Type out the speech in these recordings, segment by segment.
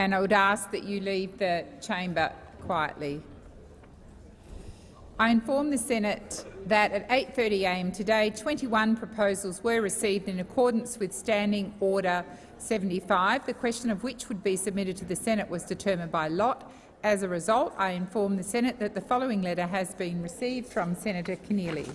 and I would ask that you leave the chamber quietly. I inform the Senate that at 8.30am today 21 proposals were received in accordance with Standing Order 75, the question of which would be submitted to the Senate was determined by lot. As a result, I inform the Senate that the following letter has been received from Senator Keneally.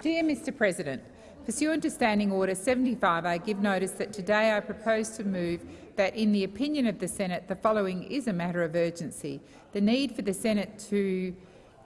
Dear Mr President, Pursuant to Standing Order 75, I give notice that today I propose to move that, in the opinion of the Senate, the following is a matter of urgency. The need for the Senate to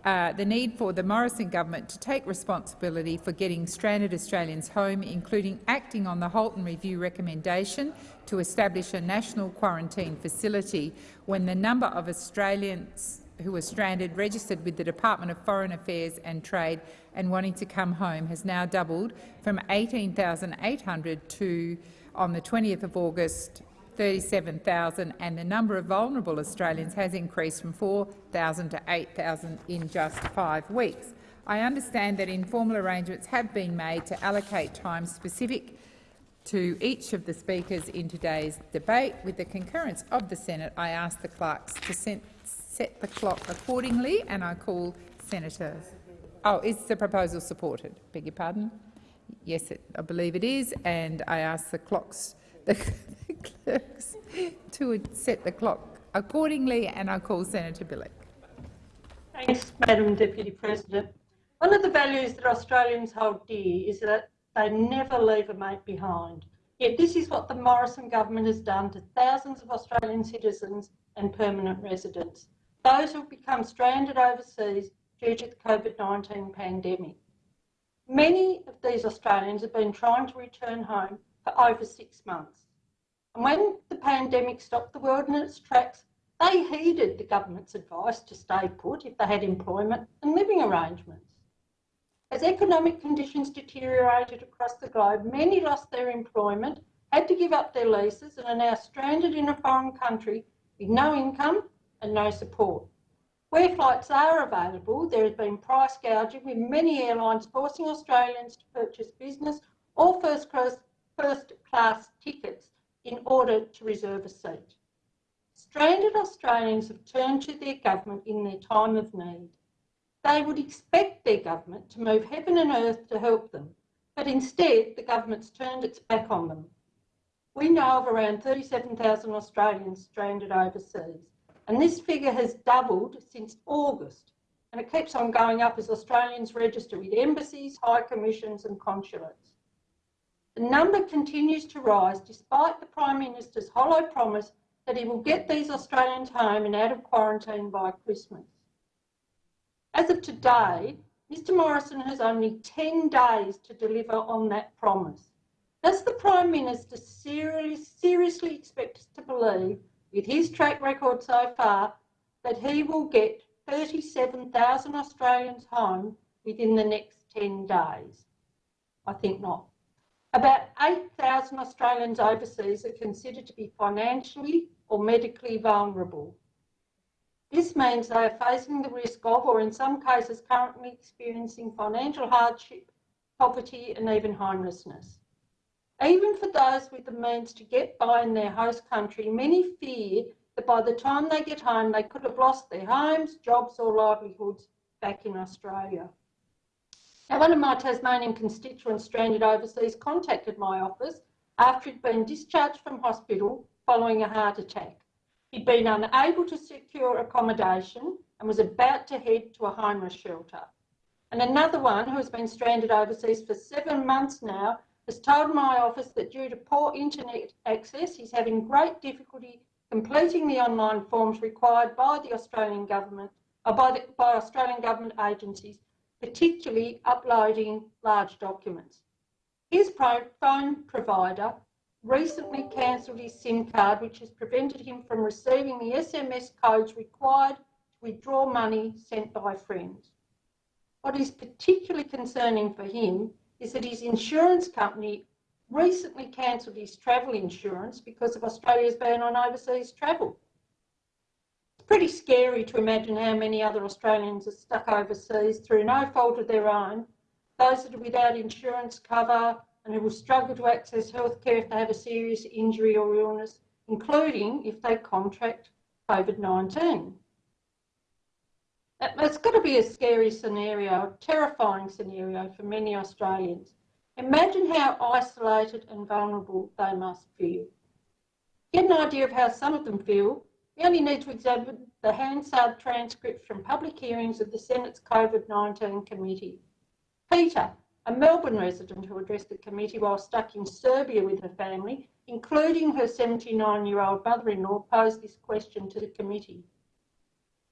uh, the need for the Morrison government to take responsibility for getting stranded Australians home, including acting on the Halton Review recommendation to establish a national quarantine facility when the number of Australians who were stranded registered with the Department of Foreign Affairs and Trade and wanting to come home has now doubled from 18,800 to, on the 20th of August, 37,000, and the number of vulnerable Australians has increased from 4,000 to 8,000 in just five weeks. I understand that informal arrangements have been made to allocate time specific to each of the speakers in today's debate. With the concurrence of the Senate, I ask the clerks to set the clock accordingly, and I call Senator. Oh, is the proposal supported? Beg your pardon. Yes, it, I believe it is, and I ask the clocks, the clerks, to set the clock accordingly, and I call Senator Bilyk. Thanks, Madam Deputy President. One of the values that Australians hold dear is that they never leave a mate behind. Yet this is what the Morrison government has done to thousands of Australian citizens and permanent residents those who have become stranded overseas due to the COVID-19 pandemic. Many of these Australians have been trying to return home for over six months. And when the pandemic stopped the world in its tracks, they heeded the government's advice to stay put if they had employment and living arrangements. As economic conditions deteriorated across the globe, many lost their employment, had to give up their leases and are now stranded in a foreign country with no income and no support. Where flights are available, there has been price gouging with many airlines forcing Australians to purchase business or first class, first class tickets in order to reserve a seat. Stranded Australians have turned to their government in their time of need. They would expect their government to move heaven and earth to help them, but instead the government's turned its back on them. We know of around 37,000 Australians stranded overseas and this figure has doubled since August, and it keeps on going up as Australians register with embassies, high commissions and consulates. The number continues to rise despite the Prime Minister's hollow promise that he will get these Australians home and out of quarantine by Christmas. As of today, Mr Morrison has only 10 days to deliver on that promise. Does the Prime Minister seriously, seriously expect us to believe with his track record so far, that he will get 37,000 Australians home within the next 10 days? I think not. About 8,000 Australians overseas are considered to be financially or medically vulnerable. This means they are facing the risk of, or in some cases currently experiencing financial hardship, poverty and even homelessness. Even for those with the means to get by in their host country, many fear that by the time they get home, they could have lost their homes, jobs or livelihoods back in Australia. Now, one of my Tasmanian constituents stranded overseas contacted my office after he'd been discharged from hospital following a heart attack. He'd been unable to secure accommodation and was about to head to a homeless shelter. And another one who has been stranded overseas for seven months now has told my office that due to poor internet access, he's having great difficulty completing the online forms required by the Australian government, or uh, by, the, by Australian government agencies, particularly uploading large documents. His phone provider recently cancelled his SIM card, which has prevented him from receiving the SMS codes required to withdraw money sent by friends. What is particularly concerning for him is that his insurance company recently cancelled his travel insurance because of Australia's ban on overseas travel. It's pretty scary to imagine how many other Australians are stuck overseas through no fault of their own, those that are without insurance cover and who will struggle to access healthcare if they have a serious injury or illness, including if they contract COVID-19. It's got to be a scary scenario, a terrifying scenario for many Australians. Imagine how isolated and vulnerable they must feel. Get an idea of how some of them feel, we only need to examine the Hansard transcripts from public hearings of the Senate's COVID-19 committee. Peter, a Melbourne resident who addressed the committee while stuck in Serbia with her family, including her 79-year-old mother-in-law, posed this question to the committee.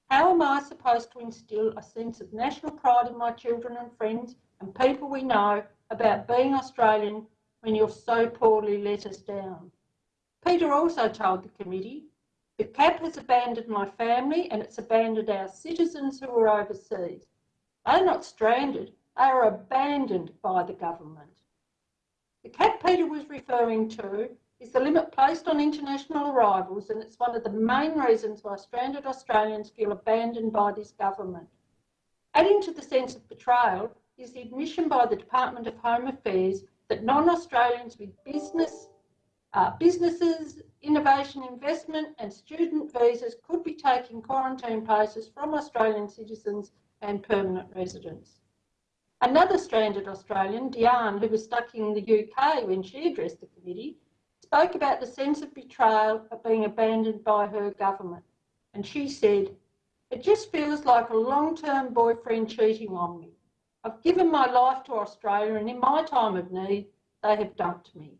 How am I supposed to instil a sense of national pride in my children and friends and people we know about being Australian when you've so poorly let us down? Peter also told the committee, the CAP has abandoned my family and it's abandoned our citizens who are overseas. They're not stranded, they are abandoned by the government. The CAP Peter was referring to is the limit placed on international arrivals and it's one of the main reasons why stranded Australians feel abandoned by this government. Adding to the sense of betrayal is the admission by the Department of Home Affairs that non-Australians with business, uh, businesses, innovation investment and student visas could be taking quarantine places from Australian citizens and permanent residents. Another stranded Australian, Diane, who was stuck in the UK when she addressed the committee, spoke about the sense of betrayal of being abandoned by her government. And she said, it just feels like a long-term boyfriend cheating on me. I've given my life to Australia and in my time of need, they have dumped me.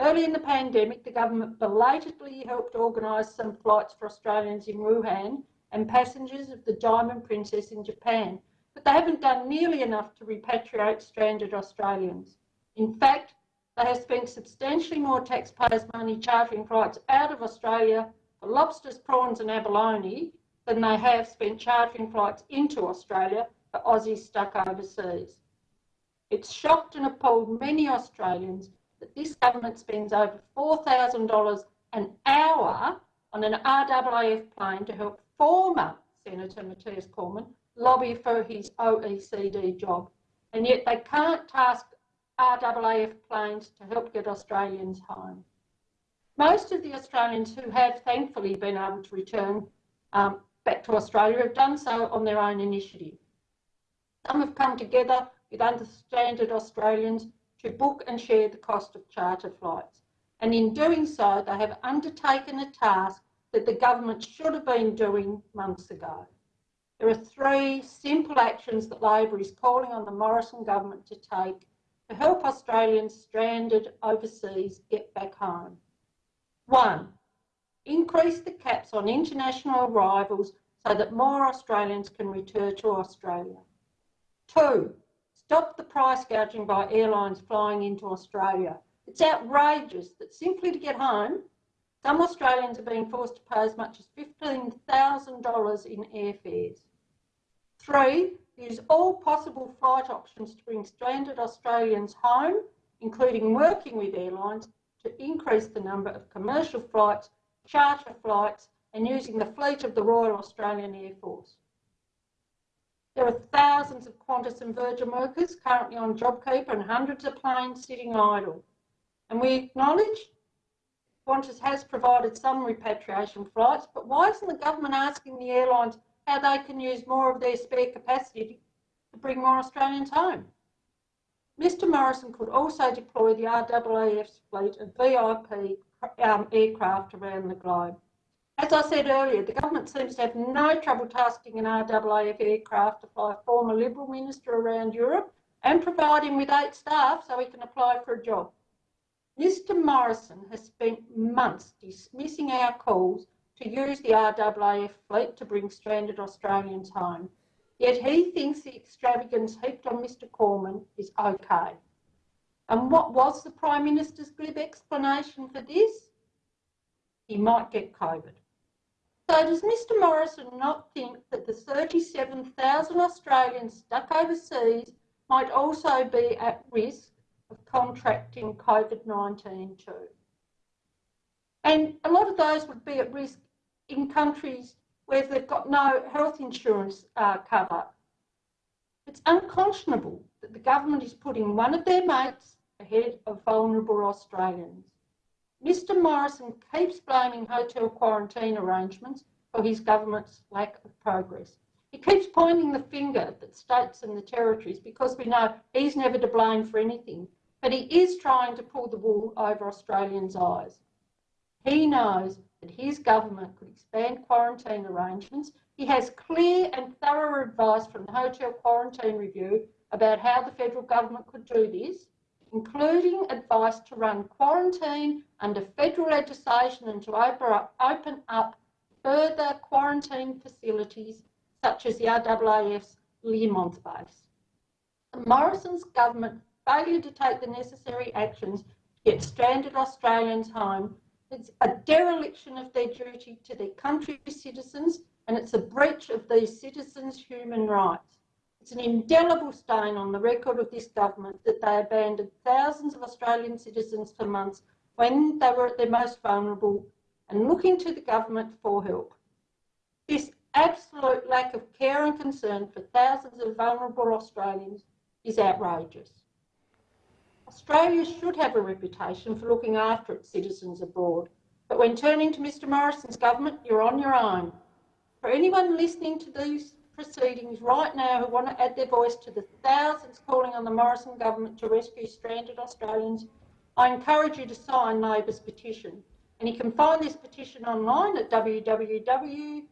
Early in the pandemic, the government belatedly helped organise some flights for Australians in Wuhan and passengers of the Diamond Princess in Japan, but they haven't done nearly enough to repatriate stranded Australians. In fact, they have spent substantially more taxpayers' money chartering flights out of Australia for lobsters, prawns and abalone than they have spent chartering flights into Australia for Aussies stuck overseas. It's shocked and appalled many Australians that this government spends over $4,000 an hour on an RAAF plane to help former Senator Matthias Cormann lobby for his OECD job. And yet they can't task RAAF planes to help get Australians home. Most of the Australians who have thankfully been able to return um, back to Australia have done so on their own initiative. Some have come together with understanded Australians to book and share the cost of charter flights. And in doing so, they have undertaken a task that the government should have been doing months ago. There are three simple actions that Labor is calling on the Morrison government to take to help Australians stranded overseas get back home. One, increase the caps on international arrivals so that more Australians can return to Australia. Two, stop the price gouging by airlines flying into Australia. It's outrageous that simply to get home, some Australians are being forced to pay as much as $15,000 in airfares. Three, use all possible flight options to bring stranded Australians home, including working with airlines to increase the number of commercial flights, charter flights and using the fleet of the Royal Australian Air Force. There are thousands of Qantas and Virgin workers currently on JobKeeper and hundreds of planes sitting idle. And we acknowledge Qantas has provided some repatriation flights, but why isn't the government asking the airlines how they can use more of their spare capacity to bring more Australians home. Mr Morrison could also deploy the RAAF's fleet of VIP um, aircraft around the globe. As I said earlier, the government seems to have no trouble tasking an RAAF aircraft to fly a former Liberal minister around Europe and provide him with eight staff so he can apply for a job. Mr Morrison has spent months dismissing our calls to use the RAAF fleet to bring stranded Australians home. Yet he thinks the extravagance heaped on Mr Cormann is okay. And what was the Prime Minister's glib explanation for this? He might get COVID. So does Mr Morrison not think that the 37,000 Australians stuck overseas might also be at risk of contracting COVID-19 too? And a lot of those would be at risk in countries where they've got no health insurance uh, cover. It's unconscionable that the government is putting one of their mates ahead of vulnerable Australians. Mr Morrison keeps blaming hotel quarantine arrangements for his government's lack of progress. He keeps pointing the finger at states and the territories because we know he's never to blame for anything, but he is trying to pull the wool over Australians' eyes. He knows that his government could expand quarantine arrangements. He has clear and thorough advice from the Hotel Quarantine Review about how the federal government could do this, including advice to run quarantine under federal legislation and to open up further quarantine facilities such as the RAAF's Learmonth base. The Morrison's government failure to take the necessary actions to get stranded Australians home it's a dereliction of their duty to their country's citizens and it's a breach of these citizens' human rights. It's an indelible stain on the record of this government that they abandoned thousands of Australian citizens for months when they were at their most vulnerable and looking to the government for help. This absolute lack of care and concern for thousands of vulnerable Australians is outrageous. Australia should have a reputation for looking after its citizens abroad, but when turning to Mr Morrison's government, you're on your own. For anyone listening to these proceedings right now who want to add their voice to the thousands calling on the Morrison government to rescue stranded Australians, I encourage you to sign Labor's petition. And you can find this petition online at www.alp.org.au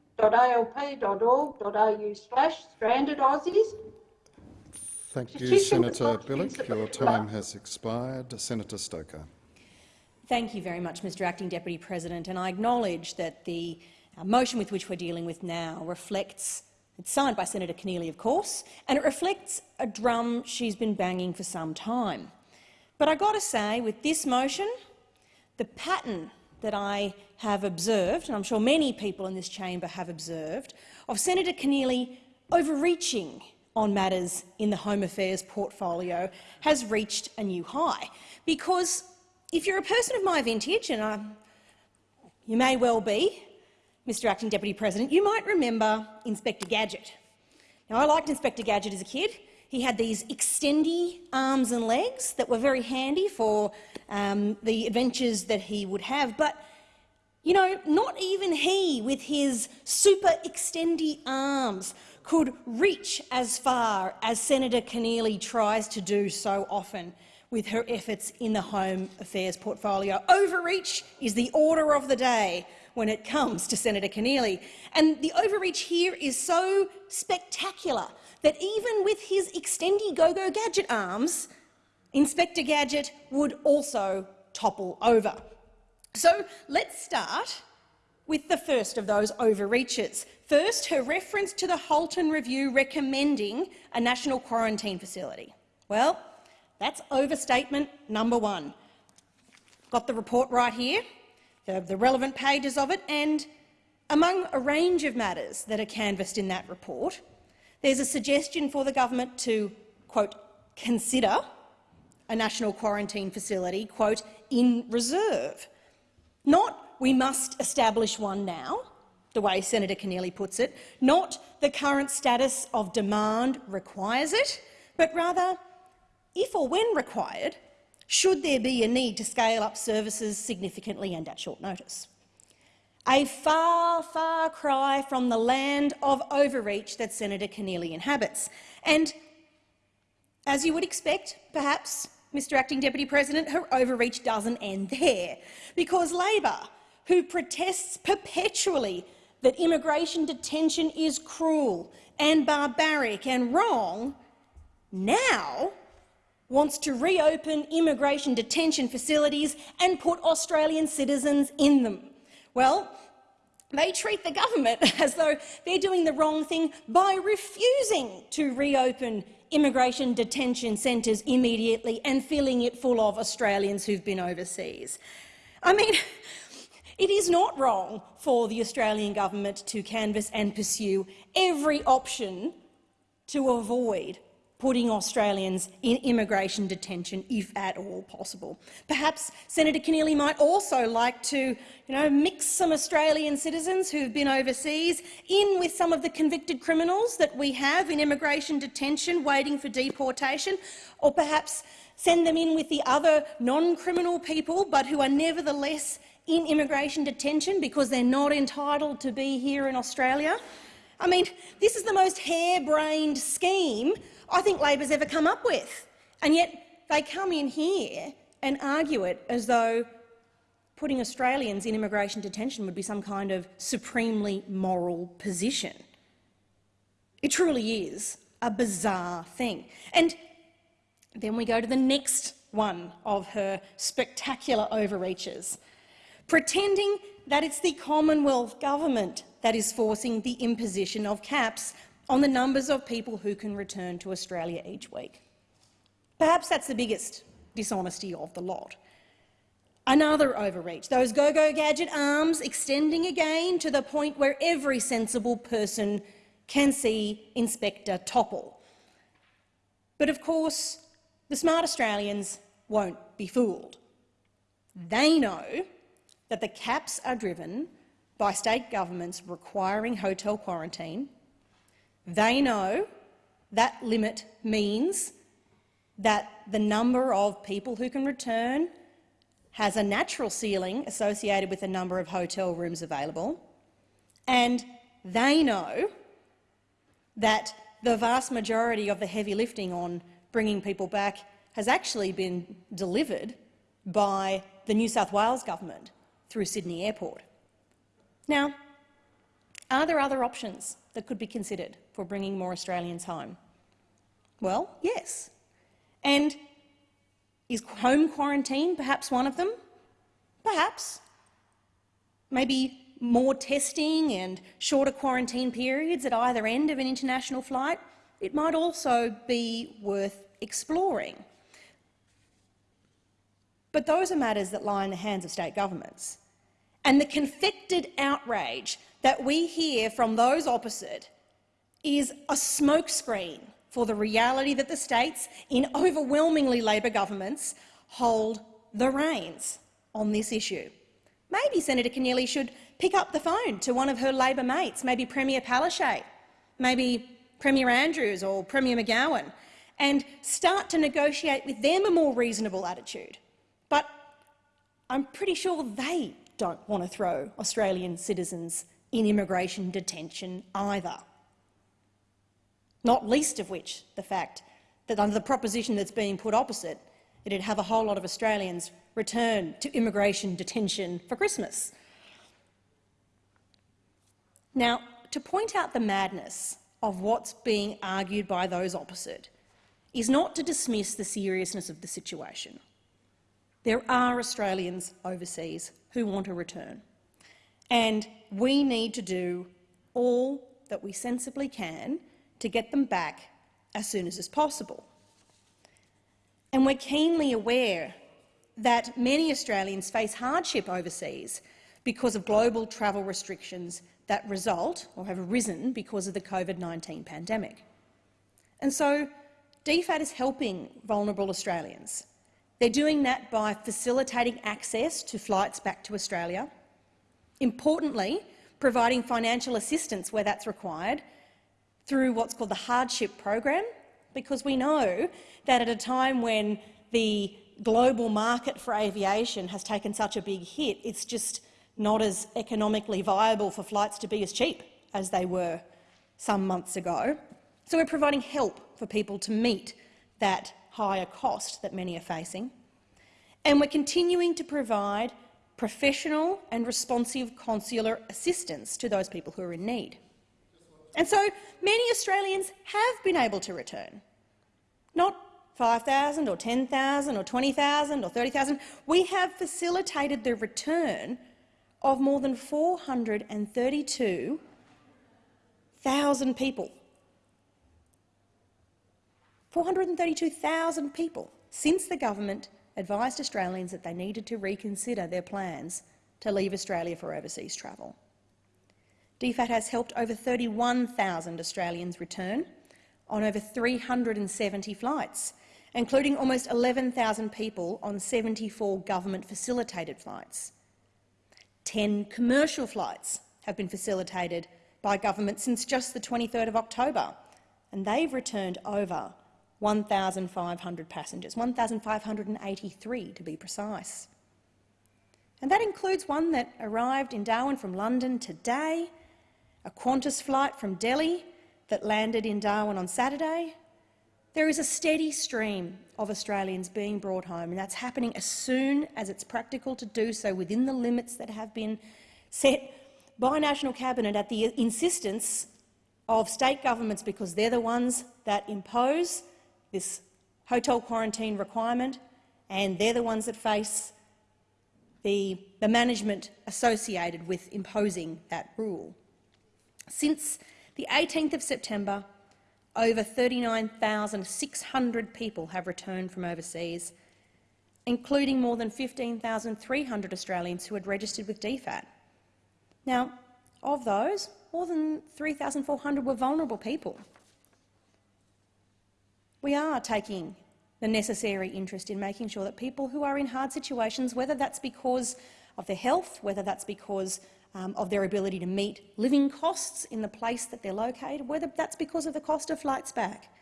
slash stranded Aussies Thank you, Senator Bilyk. Your time has expired. Senator Stoker. Thank you very much, Mr Acting Deputy President. And I acknowledge that the uh, motion with which we're dealing with now reflects it's signed by Senator Keneally, of course, and it reflects a drum she's been banging for some time. But I've got to say, with this motion, the pattern that I have observed, and I'm sure many people in this chamber have observed, of Senator Keneally overreaching on matters in the Home Affairs portfolio has reached a new high. Because if you're a person of my vintage, and I, you may well be, Mr Acting Deputy President, you might remember Inspector Gadget. Now, I liked Inspector Gadget as a kid. He had these extendy arms and legs that were very handy for um, the adventures that he would have. But, you know, not even he, with his super extendy arms, could reach as far as Senator Keneally tries to do so often with her efforts in the Home Affairs portfolio. Overreach is the order of the day when it comes to Senator Keneally. And the overreach here is so spectacular that even with his extendy go-go gadget arms, Inspector Gadget would also topple over. So let's start with the first of those overreaches. First, her reference to the Halton Review recommending a national quarantine facility. Well, that's overstatement number one. Got the report right here, the, the relevant pages of it, and among a range of matters that are canvassed in that report, there's a suggestion for the government to, quote, consider a national quarantine facility, quote, in reserve. Not we must establish one now, the way Senator Keneally puts it, not the current status of demand requires it, but rather, if or when required, should there be a need to scale up services significantly and at short notice. A far, far cry from the land of overreach that Senator Keneally inhabits. And as you would expect, perhaps, Mr Acting Deputy President, her overreach doesn't end there, because Labor who protests perpetually that immigration detention is cruel and barbaric and wrong, now wants to reopen immigration detention facilities and put Australian citizens in them. Well, they treat the government as though they're doing the wrong thing by refusing to reopen immigration detention centres immediately and filling it full of Australians who've been overseas. I mean, it is not wrong for the Australian government to canvass and pursue every option to avoid putting Australians in immigration detention, if at all possible. Perhaps Senator Keneally might also like to you know, mix some Australian citizens who've been overseas in with some of the convicted criminals that we have in immigration detention waiting for deportation, or perhaps send them in with the other non-criminal people but who are nevertheless in immigration detention because they're not entitled to be here in Australia. I mean, this is the most harebrained scheme I think Labor's ever come up with, and yet they come in here and argue it as though putting Australians in immigration detention would be some kind of supremely moral position. It truly is a bizarre thing. And then we go to the next one of her spectacular overreaches, pretending that it's the Commonwealth government that is forcing the imposition of caps on the numbers of people who can return to Australia each week. Perhaps that's the biggest dishonesty of the lot. Another overreach, those go-go gadget arms extending again to the point where every sensible person can see Inspector Topple. But of course, the smart Australians won't be fooled. They know that the caps are driven by state governments requiring hotel quarantine. They know that limit means that the number of people who can return has a natural ceiling associated with the number of hotel rooms available, and they know that the vast majority of the heavy lifting on bringing people back has actually been delivered by the New South Wales government through Sydney Airport. Now, are there other options that could be considered for bringing more Australians home? Well, yes. And is home quarantine perhaps one of them? Perhaps. Maybe more testing and shorter quarantine periods at either end of an international flight? It might also be worth exploring. But those are matters that lie in the hands of state governments. And the confected outrage that we hear from those opposite is a smokescreen for the reality that the states, in overwhelmingly Labor governments, hold the reins on this issue. Maybe Senator Keneally should pick up the phone to one of her Labor mates, maybe Premier Palaszczuk, maybe Premier Andrews or Premier McGowan, and start to negotiate with them a more reasonable attitude. But I'm pretty sure they don't want to throw Australian citizens in immigration detention either. Not least of which the fact that under the proposition that's being put opposite, it'd have a whole lot of Australians return to immigration detention for Christmas. Now, to point out the madness of what's being argued by those opposite is not to dismiss the seriousness of the situation. There are Australians overseas who want to return, and we need to do all that we sensibly can to get them back as soon as is possible. And we're keenly aware that many Australians face hardship overseas because of global travel restrictions that result or have arisen because of the COVID-19 pandemic. And so DFAT is helping vulnerable Australians. They're doing that by facilitating access to flights back to Australia, importantly providing financial assistance where that's required through what's called the hardship program, because we know that at a time when the global market for aviation has taken such a big hit, it's just not as economically viable for flights to be as cheap as they were some months ago. So we're providing help for people to meet that higher cost that many are facing. And we're continuing to provide professional and responsive consular assistance to those people who are in need. And so many Australians have been able to return. Not 5,000 or 10,000 or 20,000 or 30,000. We have facilitated the return of more than 432,000 people. 432,000 people since the government advised Australians that they needed to reconsider their plans to leave Australia for overseas travel. DFAT has helped over 31,000 Australians return on over 370 flights, including almost 11,000 people on 74 government-facilitated flights. 10 commercial flights have been facilitated by government since just the 23rd of October, and they've returned over 1,500 passengers, 1,583 to be precise. And that includes one that arrived in Darwin from London today, a Qantas flight from Delhi that landed in Darwin on Saturday. There is a steady stream of Australians being brought home, and that's happening as soon as it's practical to do so within the limits that have been set by National Cabinet at the insistence of state governments because they're the ones that impose this hotel quarantine requirement and they're the ones that face the, the management associated with imposing that rule. Since the 18th of September, over 39,600 people have returned from overseas, including more than 15,300 Australians who had registered with DFAT. Now, of those, more than 3,400 were vulnerable people. We are taking the necessary interest in making sure that people who are in hard situations, whether that's because of their health, whether that's because um, of their ability to meet living costs in the place that they're located, whether that's because of the cost of flights back,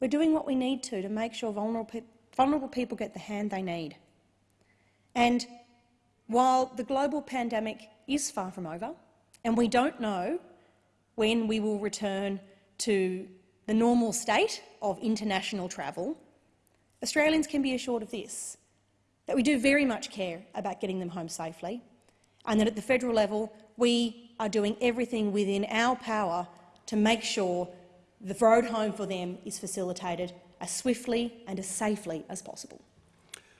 we're doing what we need to to make sure vulnerable, vulnerable people get the hand they need. And while the global pandemic is far from over, and we don't know when we will return to the normal state of international travel, Australians can be assured of this, that we do very much care about getting them home safely, and that at the federal level we are doing everything within our power to make sure the road home for them is facilitated as swiftly and as safely as possible.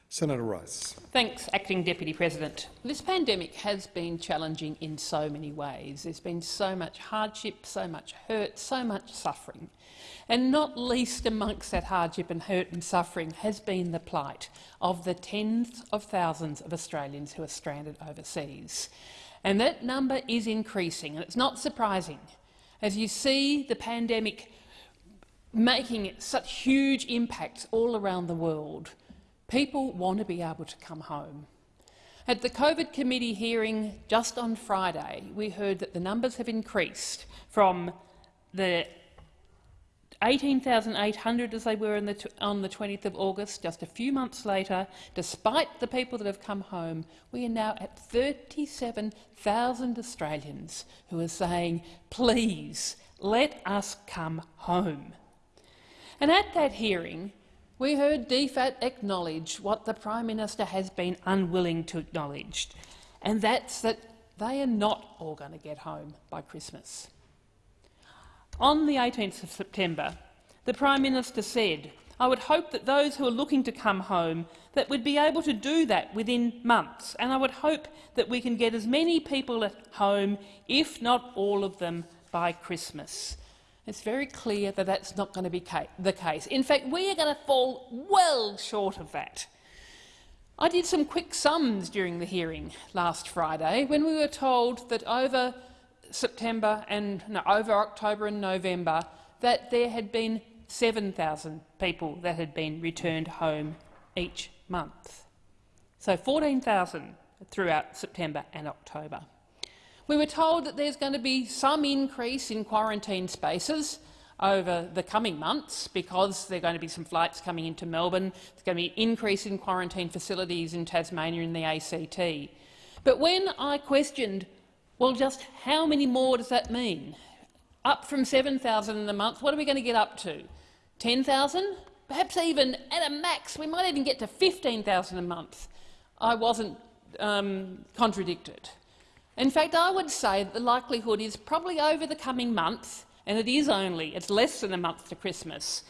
Senator Rice. Thanks, Acting Deputy President. This pandemic has been challenging in so many ways. There's been so much hardship, so much hurt, so much suffering. And not least amongst that hardship and hurt and suffering has been the plight of the tens of thousands of Australians who are stranded overseas. And that number is increasing, and it's not surprising. As you see the pandemic making such huge impacts all around the world, People want to be able to come home. At the COVID committee hearing just on Friday, we heard that the numbers have increased from the 18,800 as they were the on the 20th of August, just a few months later, despite the people that have come home, we are now at 37,000 Australians who are saying, please, let us come home. And at that hearing, we heard DFAT acknowledge what the Prime Minister has been unwilling to acknowledge, and that's that they are not all going to get home by Christmas. On the 18th of September, the Prime Minister said, I would hope that those who are looking to come home that would be able to do that within months, and I would hope that we can get as many people at home, if not all of them, by Christmas. It's very clear that that's not going to be ca the case. In fact, we are going to fall well short of that. I did some quick sums during the hearing last Friday when we were told that over September and no, over October and November that there had been 7,000 people that had been returned home each month. So 14,000 throughout September and October. We were told that there's going to be some increase in quarantine spaces over the coming months because there are going to be some flights coming into Melbourne. There's going to be an increase in quarantine facilities in Tasmania and the ACT. But when I questioned, well, just how many more does that mean? Up from 7,000 in a month, what are we going to get up to? 10,000? Perhaps even at a max, we might even get to 15,000 a month. I wasn't um, contradicted. In fact, I would say that the likelihood is probably over the coming months, and it is only, it's less than a month to Christmas,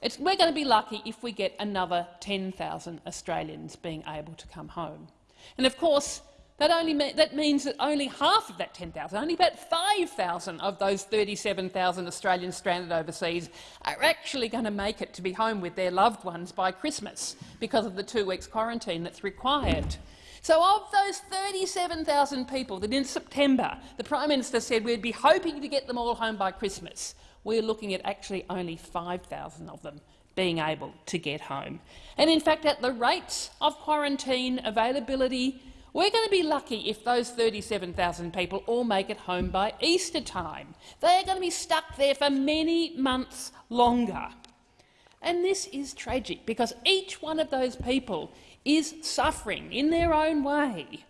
it's, we're going to be lucky if we get another 10,000 Australians being able to come home. And of course, that, only me that means that only half of that 10,000, only about 5,000 of those 37,000 Australians stranded overseas are actually going to make it to be home with their loved ones by Christmas because of the two weeks quarantine that's required. So of those 37,000 people that in September the Prime Minister said we'd be hoping to get them all home by Christmas, we're looking at actually only 5,000 of them being able to get home. And in fact, at the rates of quarantine availability, we're going to be lucky if those 37,000 people all make it home by Easter time. They're going to be stuck there for many months longer. And this is tragic because each one of those people is suffering in their own way.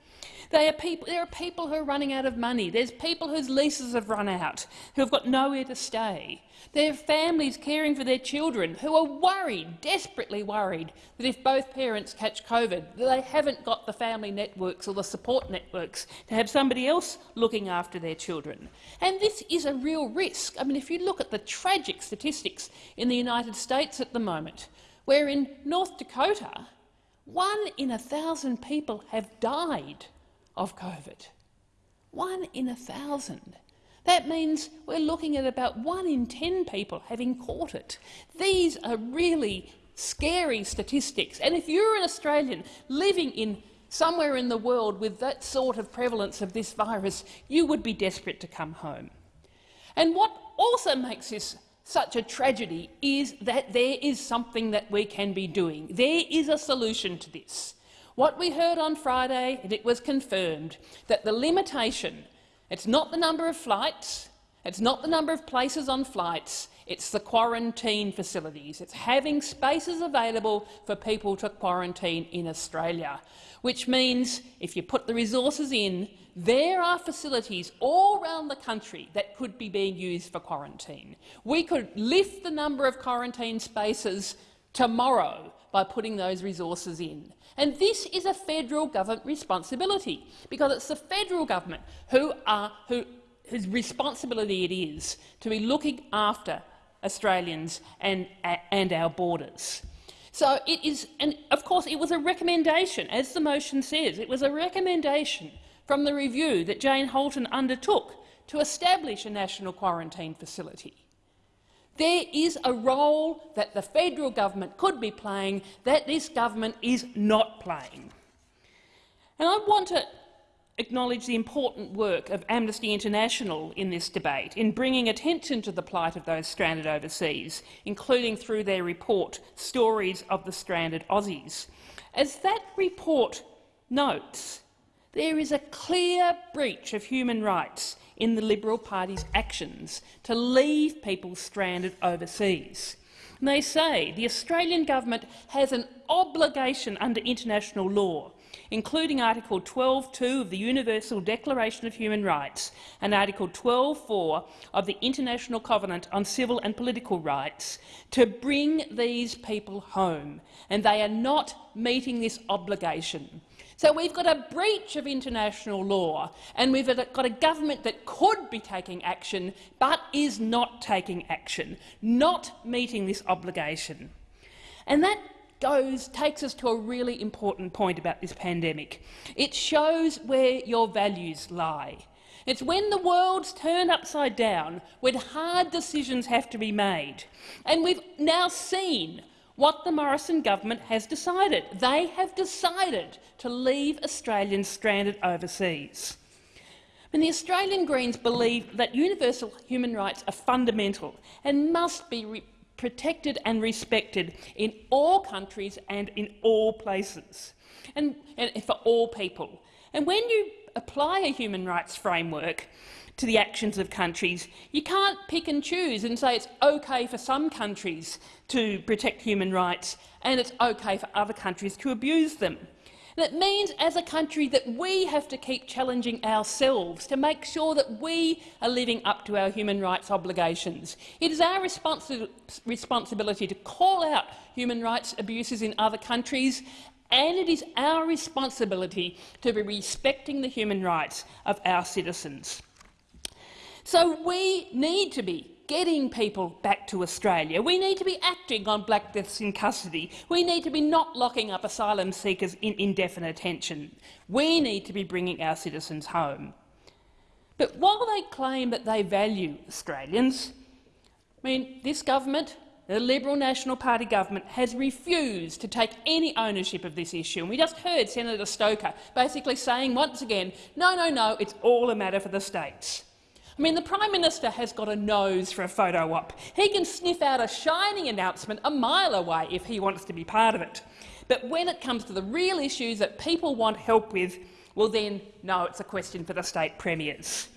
Are people, there are people who are running out of money. There's people whose leases have run out, who have got nowhere to stay. There are families caring for their children who are worried, desperately worried, that if both parents catch COVID, they haven't got the family networks or the support networks to have somebody else looking after their children. And this is a real risk. I mean, if you look at the tragic statistics in the United States at the moment, where in North Dakota, one in a thousand people have died of COVID. One in a thousand. That means we're looking at about one in 10 people having caught it. These are really scary statistics. And if you're an Australian living in somewhere in the world with that sort of prevalence of this virus, you would be desperate to come home. And what also makes this such a tragedy is that there is something that we can be doing. There is a solution to this. What we heard on Friday, and it was confirmed, that the limitation, it's not the number of flights, it's not the number of places on flights, it's the quarantine facilities. It's having spaces available for people to quarantine in Australia, which means if you put the resources in, there are facilities all around the country that could be being used for quarantine. We could lift the number of quarantine spaces tomorrow by putting those resources in. And this is a federal government responsibility, because it's the federal government who are, who, whose responsibility it is to be looking after Australians and, and our borders. So it is, and of course it was a recommendation, as the motion says, it was a recommendation from the review that Jane Halton undertook to establish a national quarantine facility. There is a role that the federal government could be playing that this government is not playing. And I want to acknowledge the important work of Amnesty International in this debate in bringing attention to the plight of those stranded overseas, including through their report Stories of the Stranded Aussies. As that report notes, there is a clear breach of human rights in the Liberal Party's actions to leave people stranded overseas. And they say the Australian government has an obligation under international law, including Article 12.2 of the Universal Declaration of Human Rights and Article 12.4 of the International Covenant on Civil and Political Rights, to bring these people home, and they are not meeting this obligation. So we've got a breach of international law, and we've got a government that could be taking action but is not taking action, not meeting this obligation. And that goes, takes us to a really important point about this pandemic. It shows where your values lie. It's when the world's turned upside down, when hard decisions have to be made. And we've now seen what the Morrison government has decided. They have decided to leave Australians stranded overseas. And the Australian Greens believe that universal human rights are fundamental and must be protected and respected in all countries and in all places, and, and for all people. And when you apply a human rights framework, to the actions of countries. You can't pick and choose and say it's okay for some countries to protect human rights and it's okay for other countries to abuse them. It means, as a country, that we have to keep challenging ourselves to make sure that we are living up to our human rights obligations. It is our responsi responsibility to call out human rights abuses in other countries, and it is our responsibility to be respecting the human rights of our citizens. So we need to be getting people back to Australia. We need to be acting on black deaths in custody. We need to be not locking up asylum seekers in indefinite detention. We need to be bringing our citizens home. But while they claim that they value Australians, I mean, this government, the Liberal National Party government, has refused to take any ownership of this issue. And we just heard Senator Stoker basically saying once again, no, no, no, it's all a matter for the states. I mean, the Prime Minister has got a nose for a photo op. He can sniff out a shining announcement a mile away if he wants to be part of it. But when it comes to the real issues that people want help with, well then, no, it's a question for the state premiers.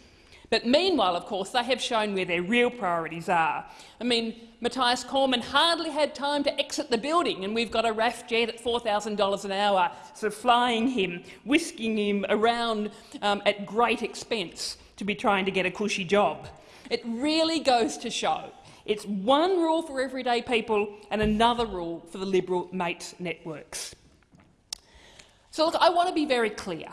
But meanwhile, of course, they have shown where their real priorities are. I mean, Matthias Cormann hardly had time to exit the building, and we've got a RAF jet at $4,000 an hour, sort of flying him, whisking him around um, at great expense to be trying to get a cushy job. It really goes to show it's one rule for everyday people and another rule for the Liberal mates networks. So look, I want to be very clear.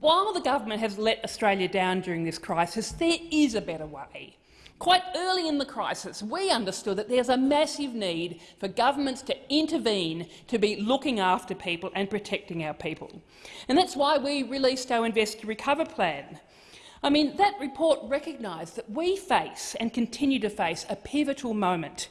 While the government has let Australia down during this crisis, there is a better way. Quite early in the crisis, we understood that there's a massive need for governments to intervene to be looking after people and protecting our people. And that's why we released our Invest to Recover plan. I mean, that report recognised that we face and continue to face a pivotal moment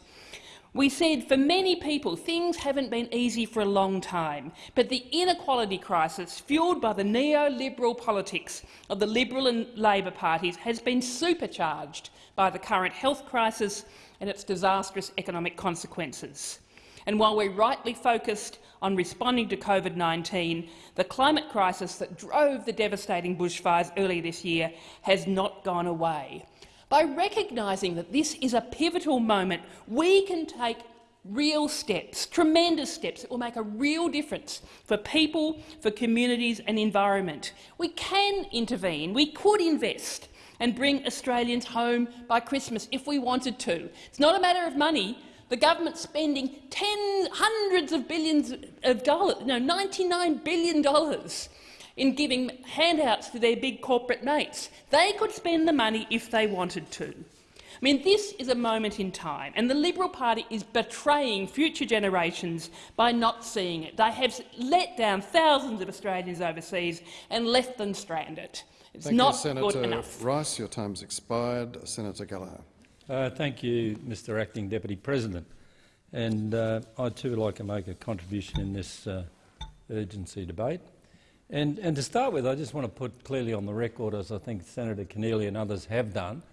we said for many people things haven't been easy for a long time, but the inequality crisis fuelled by the neoliberal politics of the Liberal and Labor parties has been supercharged by the current health crisis and its disastrous economic consequences. And while we're rightly focused on responding to COVID-19, the climate crisis that drove the devastating bushfires earlier this year has not gone away. By recognising that this is a pivotal moment, we can take real steps, tremendous steps that will make a real difference for people, for communities and environment. We can intervene, we could invest and bring Australians home by Christmas if we wanted to. It's not a matter of money. The government's spending ten, hundreds of billions of dollars, no, $99 billion in giving handouts to their big corporate mates. They could spend the money if they wanted to. I mean, this is a moment in time, and the Liberal Party is betraying future generations by not seeing it. They have let down thousands of Australians overseas and left them stranded. It's thank not you, Senator good enough. Rice, your time's expired. Senator Gallagher. Uh, thank you, Mr Acting Deputy President. And uh, I too would like to make a contribution in this uh, urgency debate. And, and to start with, I just want to put clearly on the record, as I think Senator Keneally and others have done,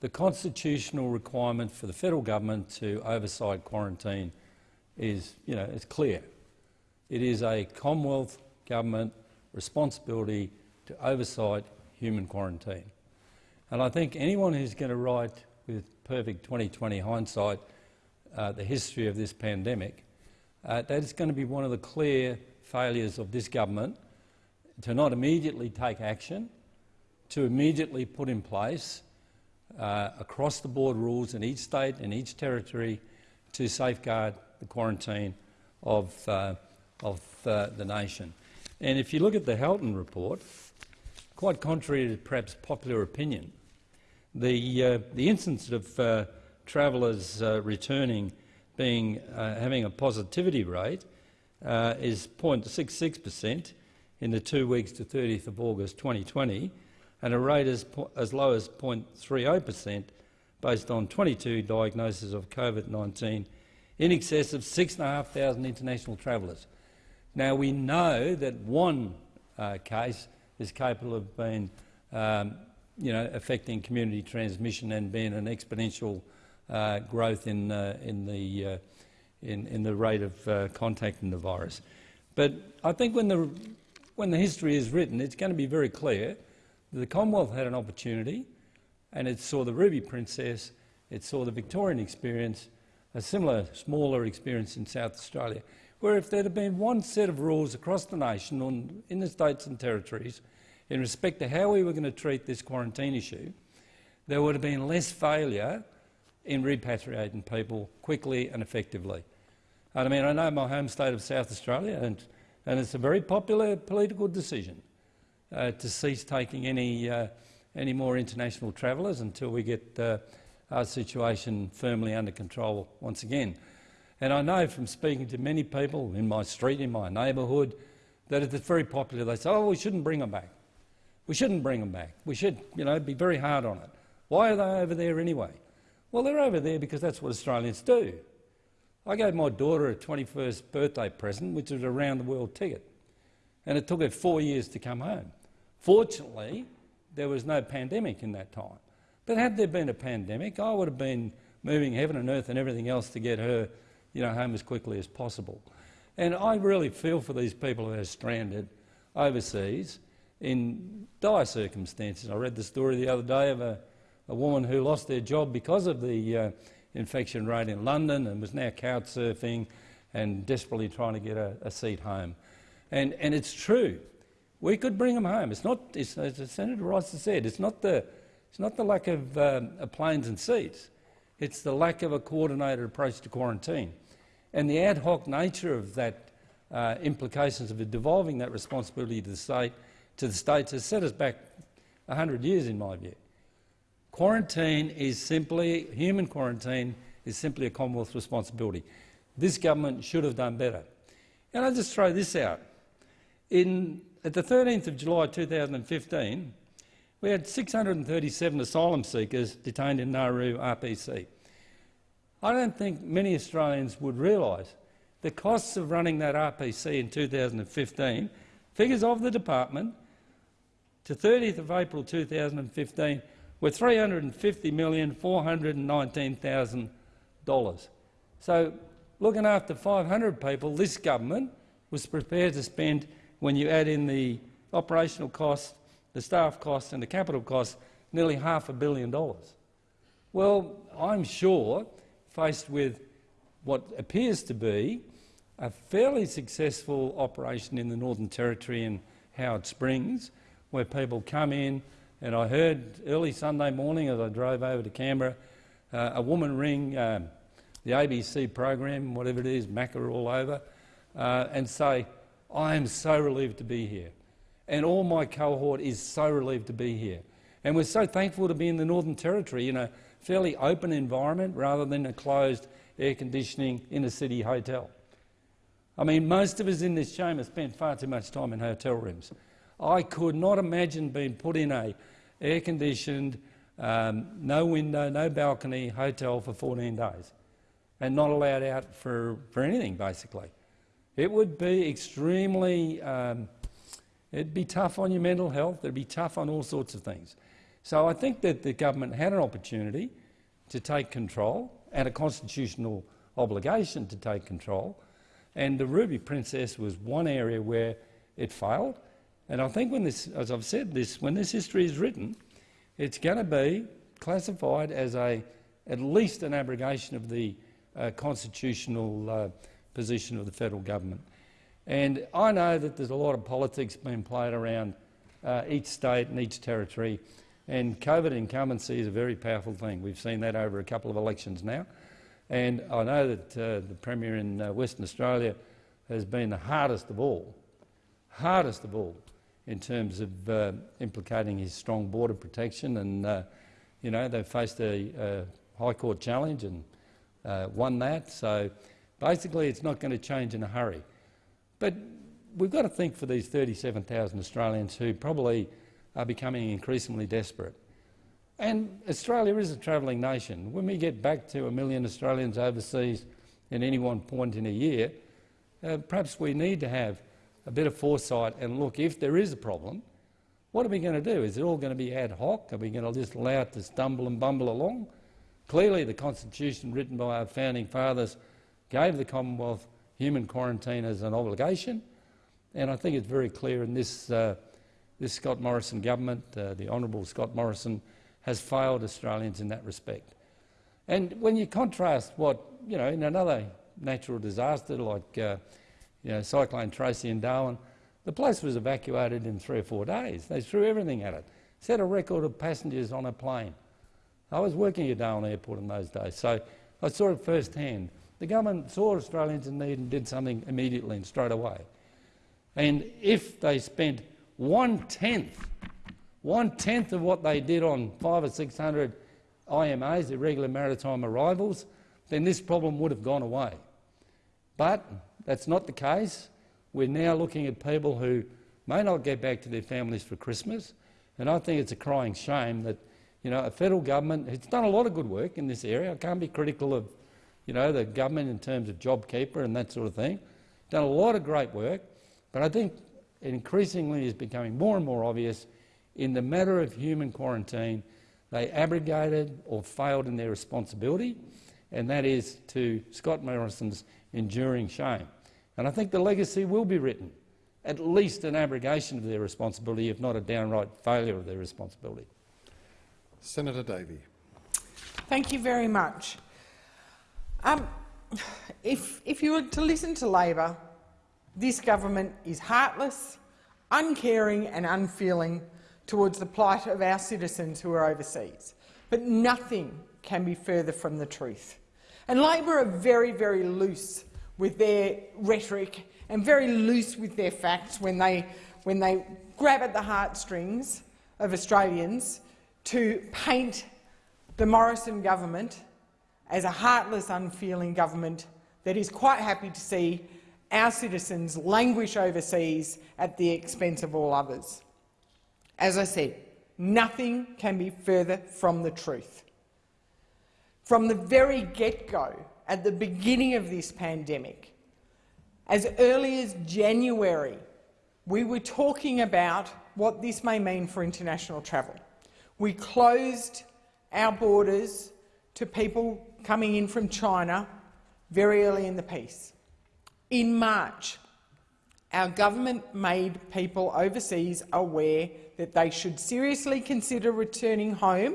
the constitutional requirement for the federal government to oversight quarantine is, you know, it's clear. It is a Commonwealth government responsibility to oversight human quarantine. And I think anyone who's going to write perfect 2020 hindsight uh, the history of this pandemic, uh, that is going to be one of the clear failures of this government to not immediately take action, to immediately put in place uh, across-the-board rules in each state and each territory to safeguard the quarantine of, uh, of uh, the nation. And if you look at the Halton report, quite contrary to perhaps popular opinion, the, uh, the instance of uh, travellers uh, returning being, having a positivity rate is 0.66 per cent, in the two weeks to 30th of August 2020 and a rate as, as low as 0.30 per cent based on 22 diagnoses of COVID-19 in excess of 6,500 international travellers. Now, we know that one uh, case is capable of being, um, you know, affecting community transmission and being an exponential uh, growth in, uh, in, the, uh, in, in, the rate of uh, contacting the virus. But I think when the when the history is written, it's going to be very clear that the Commonwealth had an opportunity and it saw the Ruby Princess, it saw the Victorian experience, a similar, smaller experience in South Australia, where if there had been one set of rules across the nation on, in the states and territories in respect to how we were going to treat this quarantine issue, there would have been less failure in repatriating people quickly and effectively. And I mean, I know my home state of South Australia, and and it's a very popular political decision uh, to cease taking any, uh, any more international travellers until we get uh, our situation firmly under control once again. And I know from speaking to many people in my street, in my neighbourhood, that it's very popular. They say, oh, we shouldn't bring them back. We shouldn't bring them back. We should you know, be very hard on it. Why are they over there anyway? Well, they're over there because that's what Australians do. I gave my daughter a 21st birthday present, which was a round-the-world ticket, and it took her four years to come home. Fortunately, there was no pandemic in that time. But had there been a pandemic, I would have been moving heaven and earth and everything else to get her you know, home as quickly as possible. And I really feel for these people who are stranded overseas in dire circumstances. I read the story the other day of a, a woman who lost their job because of the uh, infection rate in London and was now couch surfing and desperately trying to get a, a seat home. And, and it's true. We could bring them home. It's not, it's, as Senator Rice has said, it's not the, it's not the lack of um, planes and seats. It's the lack of a coordinated approach to quarantine. And the ad hoc nature of that uh, implications of devolving that responsibility to the state to the states has set us back 100 years, in my view. Quarantine is simply, human quarantine is simply a Commonwealth responsibility. This government should have done better. And I'll just throw this out. In, at the 13th of July 2015, we had 637 asylum seekers detained in Nauru RPC. I don't think many Australians would realise the costs of running that RPC in 2015, figures of the department, to 30th of April 2015 were $350,419,000. So looking after 500 people, this government was prepared to spend, when you add in the operational costs, the staff costs and the capital costs, nearly half a billion dollars. Well, I'm sure, faced with what appears to be a fairly successful operation in the Northern Territory and Howard Springs, where people come in, and I heard early Sunday morning as I drove over to Canberra, uh, a woman ring um, the ABC program, whatever it is, Macca all over, uh, and say, I am so relieved to be here. And all my cohort is so relieved to be here. And we're so thankful to be in the Northern Territory in a fairly open environment rather than a closed air conditioning inner city hotel. I mean, most of us in this chamber spent far too much time in hotel rooms. I could not imagine being put in a air-conditioned, um, no window, no balcony hotel for 14 days and not allowed out for, for anything, basically. It would be extremely, um, it'd be tough on your mental health, it'd be tough on all sorts of things. So I think that the government had an opportunity to take control and a constitutional obligation to take control, and the Ruby Princess was one area where it failed. And I think when this, as I've said this, when this history is written, it's going to be classified as a, at least an abrogation of the uh, constitutional uh, position of the federal government. And I know that there's a lot of politics being played around uh, each state and each territory, and COVID incumbency is a very powerful thing. We've seen that over a couple of elections now. And I know that uh, the Premier in uh, Western Australia has been the hardest of all, hardest of all, in terms of uh, implicating his strong border protection. And, uh, you know, they've faced a, a, High Court challenge and uh, won that. So basically it's not going to change in a hurry. But we've got to think for these 37,000 Australians who probably are becoming increasingly desperate. And Australia is a travelling nation. When we get back to a million Australians overseas at any one point in a year, uh, perhaps we need to have a bit of foresight and look, if there is a problem, what are we going to do? Is it all going to be ad hoc? Are we going to just allow it to stumble and bumble along? Clearly the constitution written by our founding fathers gave the Commonwealth human quarantine as an obligation, and I think it's very clear in this, uh, this Scott Morrison government, uh, the Honourable Scott Morrison, has failed Australians in that respect. And when you contrast what, you know, in another natural disaster like uh, you know, Cyclone Tracy in Darwin, the place was evacuated in three or four days. They threw everything at it. Set a record of passengers on a plane. I was working at Darwin Airport in those days, so I saw it firsthand. The government saw Australians in need and did something immediately and straight away. And if they spent one-tenth, one-tenth of what they did on five or 600 IMAs, irregular maritime arrivals, then this problem would have gone away. But that's not the case. We're now looking at people who may not get back to their families for Christmas, and I think it's a crying shame that you know, a federal government has done a lot of good work in this area. I can't be critical of you know, the government in terms of JobKeeper and that sort of thing. Done a lot of great work, but I think it increasingly is becoming more and more obvious in the matter of human quarantine, they abrogated or failed in their responsibility, and that is to Scott Morrison's enduring shame. And I think the legacy will be written at least an abrogation of their responsibility, if not a downright failure of their responsibility. Senator Davey. Thank you very much. Um, if, if you were to listen to Labor, this government is heartless, uncaring and unfeeling towards the plight of our citizens who are overseas. But nothing can be further from the truth. And Labor are very, very loose with their rhetoric and very loose with their facts when they, when they grab at the heartstrings of Australians to paint the Morrison government as a heartless, unfeeling government that is quite happy to see our citizens languish overseas at the expense of all others. As I said, nothing can be further from the truth. From the very get-go, at the beginning of this pandemic, as early as January, we were talking about what this may mean for international travel. We closed our borders to people coming in from China very early in the piece. In March, our government made people overseas aware that they should seriously consider returning home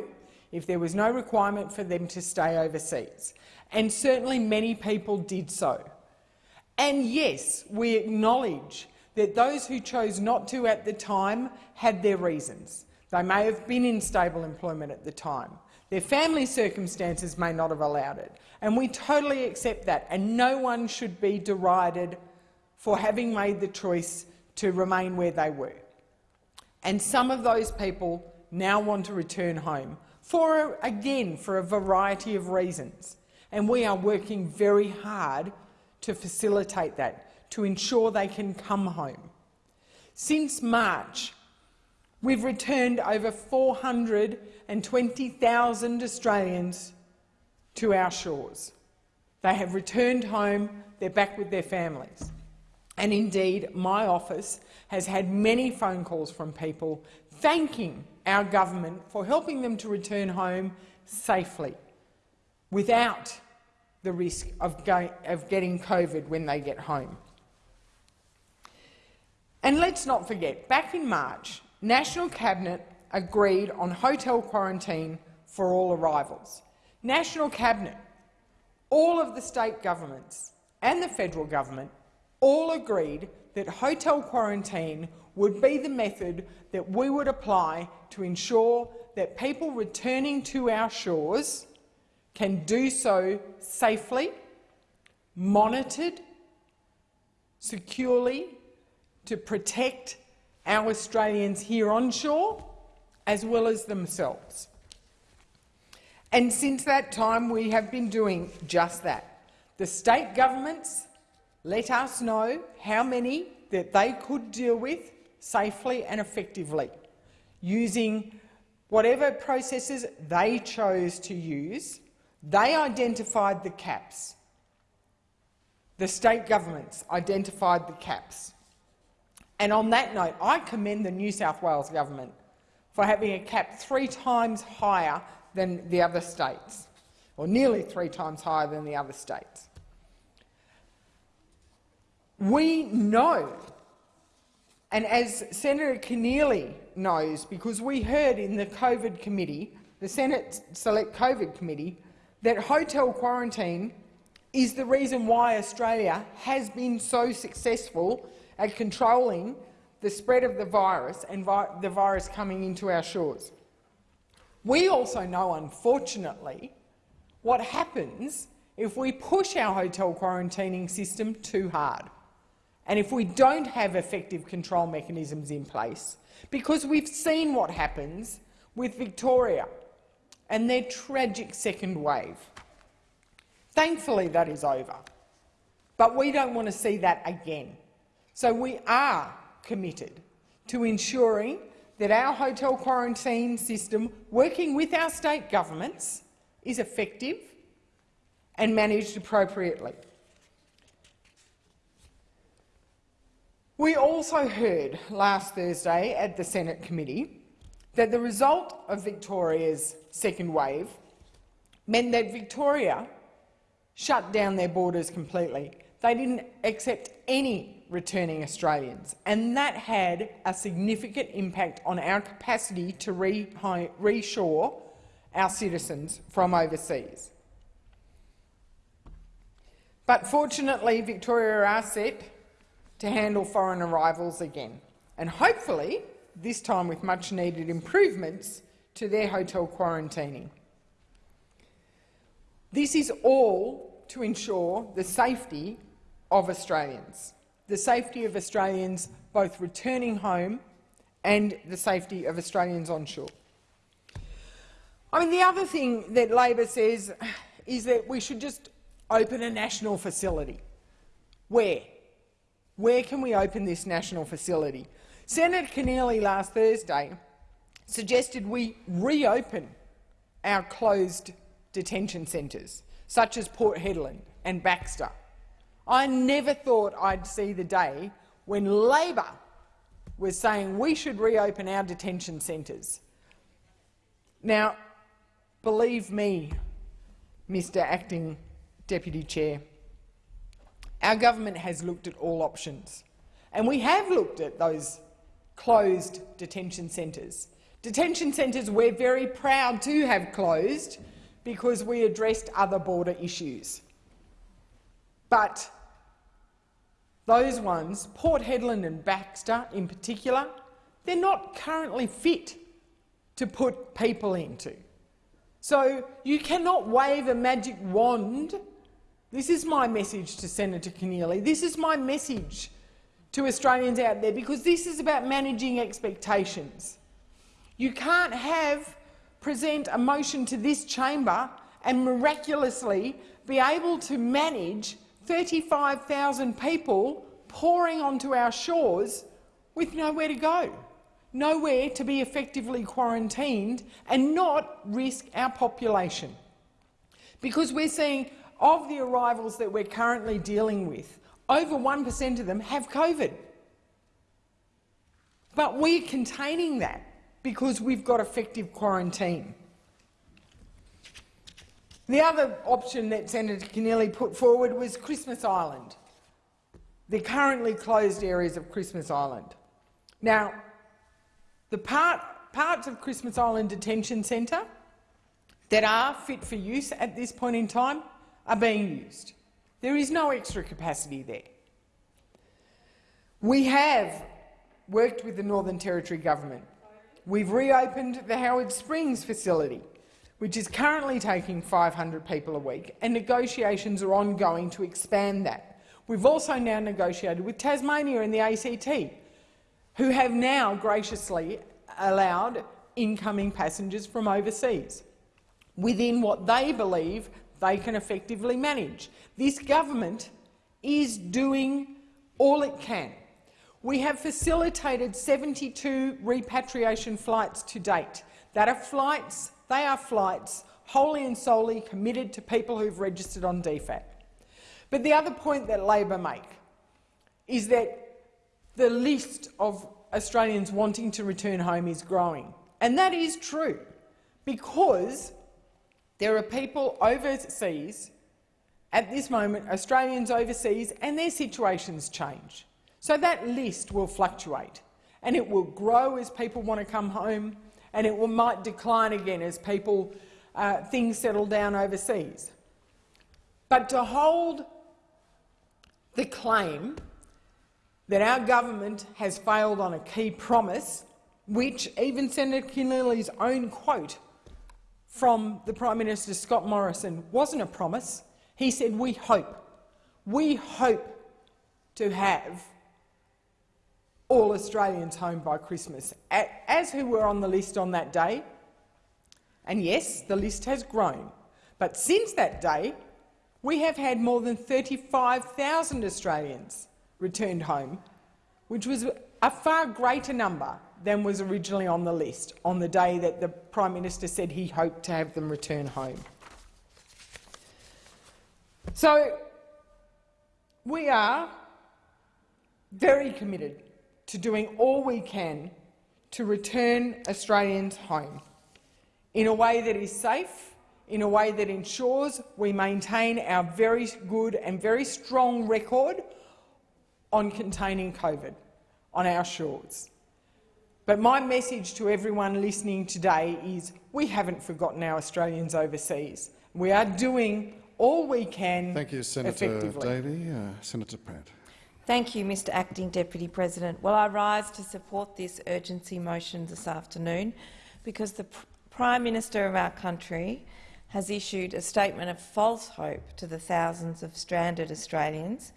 if there was no requirement for them to stay overseas. And certainly many people did so. And yes, we acknowledge that those who chose not to at the time had their reasons. They may have been in stable employment at the time. Their family circumstances may not have allowed it, and we totally accept that, and no one should be derided for having made the choice to remain where they were. And some of those people now want to return home, for again, for a variety of reasons. And we are working very hard to facilitate that, to ensure they can come home. Since March, we've returned over 420,000 Australians to our shores. They have returned home, they're back with their families. And indeed, my office has had many phone calls from people thanking our government for helping them to return home safely, without the risk of, of getting COVID when they get home. And let's not forget, back in March, National Cabinet agreed on hotel quarantine for all arrivals. National Cabinet, all of the state governments and the federal government all agreed that hotel quarantine would be the method that we would apply to ensure that people returning to our shores can do so safely, monitored, securely, to protect our Australians here on shore as well as themselves. And since that time, we have been doing just that. The state governments let us know how many that they could deal with safely and effectively, using whatever processes they chose to use. They identified the caps. The state governments identified the caps. And on that note, I commend the New South Wales government for having a cap three times higher than the other states, or nearly three times higher than the other states. We know, and as Senator Keneally knows, because we heard in the COVID committee, the Senate Select COVID Committee, that hotel quarantine is the reason why Australia has been so successful at controlling the spread of the virus and vi the virus coming into our shores. We also know, unfortunately, what happens if we push our hotel quarantining system too hard and if we don't have effective control mechanisms in place, because we've seen what happens with Victoria and their tragic second wave. Thankfully, that is over, but we don't want to see that again. So we are committed to ensuring that our hotel quarantine system, working with our state governments, is effective and managed appropriately. We also heard last Thursday at the Senate committee that the result of Victoria's second wave meant that Victoria shut down their borders completely. They didn't accept any returning Australians, and that had a significant impact on our capacity to reshore our citizens from overseas. But fortunately, Victoria are set to handle foreign arrivals again, and hopefully this time with much-needed improvements to their hotel quarantining. This is all to ensure the safety of Australians, the safety of Australians both returning home and the safety of Australians on shore. I mean, the other thing that Labor says is that we should just open a national facility. Where? Where can we open this national facility? Senator Keneally last Thursday suggested we reopen our closed detention centres, such as Port Hedland and Baxter. I never thought I'd see the day when Labor was saying we should reopen our detention centres. Now, believe me, Mr Acting Deputy Chair, our government has looked at all options, and we have looked at those closed detention centres. Detention centres we're very proud to have closed because we addressed other border issues. But those ones, Port Hedland and Baxter in particular, they're not currently fit to put people into. So you cannot wave a magic wand. This is my message to Senator Keneally. This is my message to Australians out there because this is about managing expectations. You can't have present a motion to this chamber and miraculously be able to manage 35,000 people pouring onto our shores with nowhere to go, nowhere to be effectively quarantined and not risk our population. Because we're seeing of the arrivals that we're currently dealing with, over 1% of them have COVID. But we're containing that because we've got effective quarantine. The other option that Senator Keneally put forward was Christmas Island, the currently closed areas of Christmas Island. Now, the part, parts of Christmas Island Detention Centre that are fit for use at this point in time are being used. There is no extra capacity there. We have worked with the Northern Territory Government. We've reopened the Howard Springs facility which is currently taking 500 people a week, and negotiations are ongoing to expand that. We've also now negotiated with Tasmania and the ACT, who have now graciously allowed incoming passengers from overseas within what they believe they can effectively manage. This government is doing all it can. We have facilitated 72 repatriation flights to date. That are flights they are flights wholly and solely committed to people who've registered on DFAT. But the other point that Labor make is that the list of Australians wanting to return home is growing. And that is true because there are people overseas at this moment, Australians overseas, and their situations change. So that list will fluctuate and it will grow as people want to come home and it will, might decline again as people, uh, things settle down overseas. But to hold the claim that our government has failed on a key promise, which even Senator Keneally's own quote from the Prime Minister Scott Morrison wasn't a promise. He said, we hope, we hope to have all Australians home by Christmas, as who were on the list on that day. And yes, the list has grown. But since that day, we have had more than 35,000 Australians returned home, which was a far greater number than was originally on the list on the day that the Prime Minister said he hoped to have them return home. So we are very committed to doing all we can to return Australians home in a way that is safe, in a way that ensures we maintain our very good and very strong record on containing COVID on our shores. But my message to everyone listening today is we haven't forgotten our Australians overseas. We are doing all we can Thank you, Senator Davey. Uh, Senator Pratt. Thank you, Mr Acting Deputy President. Well, I rise to support this urgency motion this afternoon because the Prime Minister of our country has issued a statement of false hope to the thousands of stranded Australians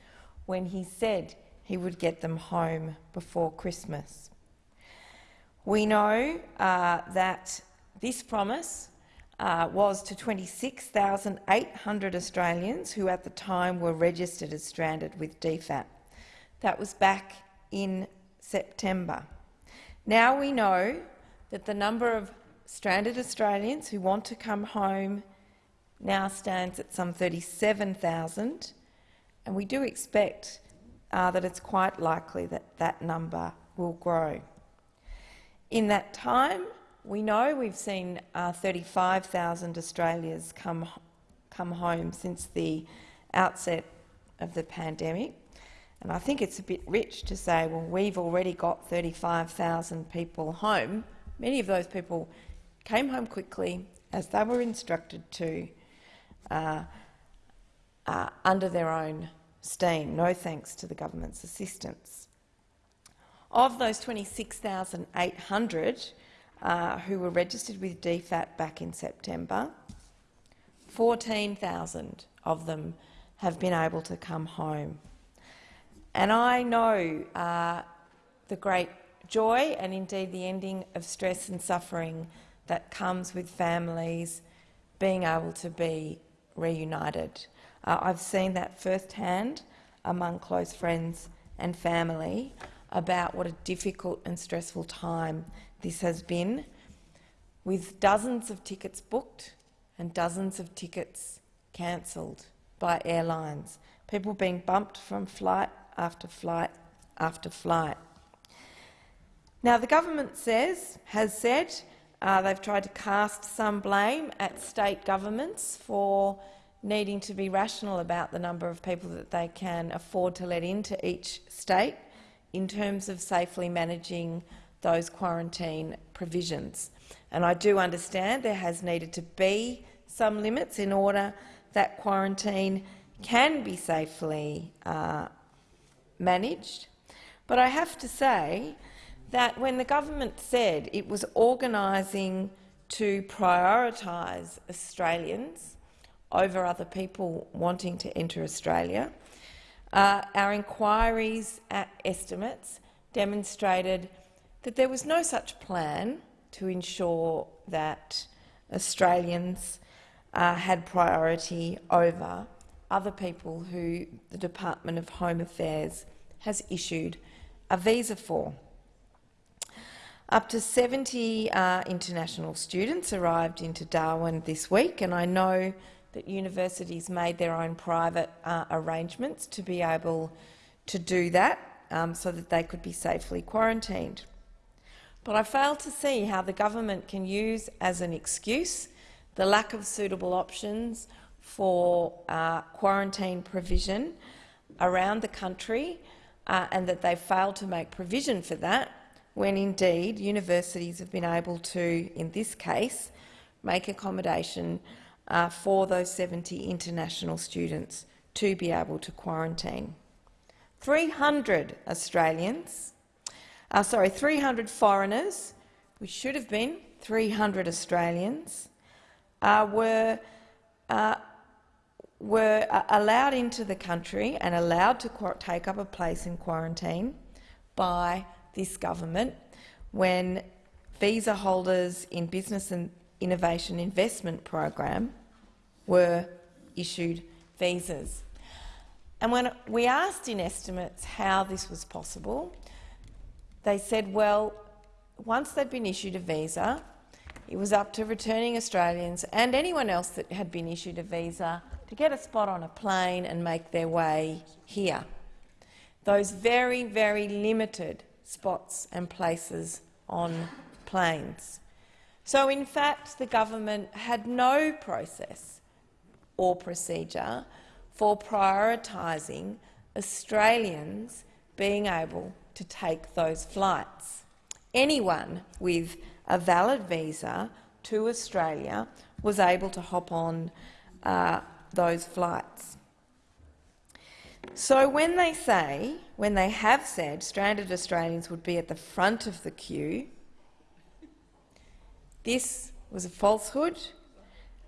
when he said he would get them home before Christmas. We know uh, that this promise uh, was to 26,800 Australians who at the time were registered as stranded with DFAT. That was back in September. Now we know that the number of stranded Australians who want to come home now stands at some 37,000, and we do expect uh, that it's quite likely that that number will grow. In that time, we know we've seen uh, 35,000 Australians come, come home since the outset of the pandemic. And I think it's a bit rich to say, well, we've already got 35,000 people home. Many of those people came home quickly, as they were instructed to, uh, uh, under their own steam, no thanks to the government's assistance. Of those 26,800, uh, who were registered with DFAT back in September. 14,000 of them have been able to come home. And I know uh, the great joy and indeed the ending of stress and suffering that comes with families being able to be reunited. Uh, I've seen that firsthand among close friends and family about what a difficult and stressful time this has been, with dozens of tickets booked and dozens of tickets cancelled by airlines, people being bumped from flight after flight after flight. Now, the government says, has said uh, they've tried to cast some blame at state governments for needing to be rational about the number of people that they can afford to let into each state in terms of safely managing those quarantine provisions. And I do understand there has needed to be some limits in order that quarantine can be safely uh, managed. But I have to say that when the government said it was organising to prioritise Australians over other people wanting to enter Australia, uh, our inquiries at estimates demonstrated that there was no such plan to ensure that Australians uh, had priority over other people who the Department of Home Affairs has issued a visa for. Up to 70 uh, international students arrived into Darwin this week, and I know that universities made their own private uh, arrangements to be able to do that um, so that they could be safely quarantined. But I fail to see how the government can use as an excuse the lack of suitable options for uh, quarantine provision around the country uh, and that they failed to make provision for that when indeed universities have been able to, in this case, make accommodation uh, for those 70 international students to be able to quarantine. 300 Australians uh, sorry, 300 foreigners, which should have been 300 Australians, uh, were, uh, were uh, allowed into the country and allowed to take up a place in quarantine by this government when visa holders in Business and Innovation Investment Program were issued visas. And when we asked in estimates how this was possible, they said, well, once they'd been issued a visa, it was up to returning Australians and anyone else that had been issued a visa to get a spot on a plane and make their way here. Those very, very limited spots and places on planes. So, in fact, the government had no process or procedure for prioritising Australians being able to take those flights. Anyone with a valid visa to Australia was able to hop on uh, those flights. So when they say, when they have said stranded Australians would be at the front of the queue, this was a falsehood,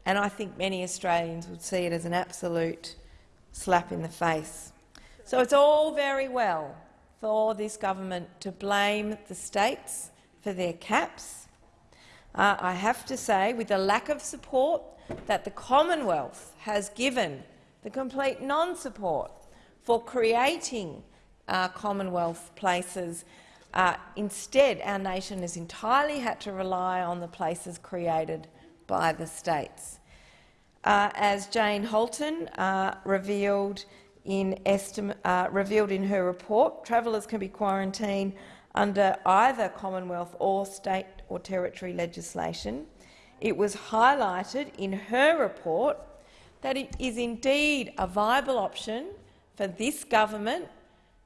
and I think many Australians would see it as an absolute slap in the face. So it's all very well for this government to blame the states for their caps. Uh, I have to say, with the lack of support that the Commonwealth has given, the complete non-support for creating uh, Commonwealth places. Uh, instead, our nation has entirely had to rely on the places created by the states. Uh, as Jane Halton uh, revealed in, uh, revealed in her report, travellers can be quarantined under either Commonwealth or state or territory legislation. It was highlighted in her report that it is indeed a viable option for this government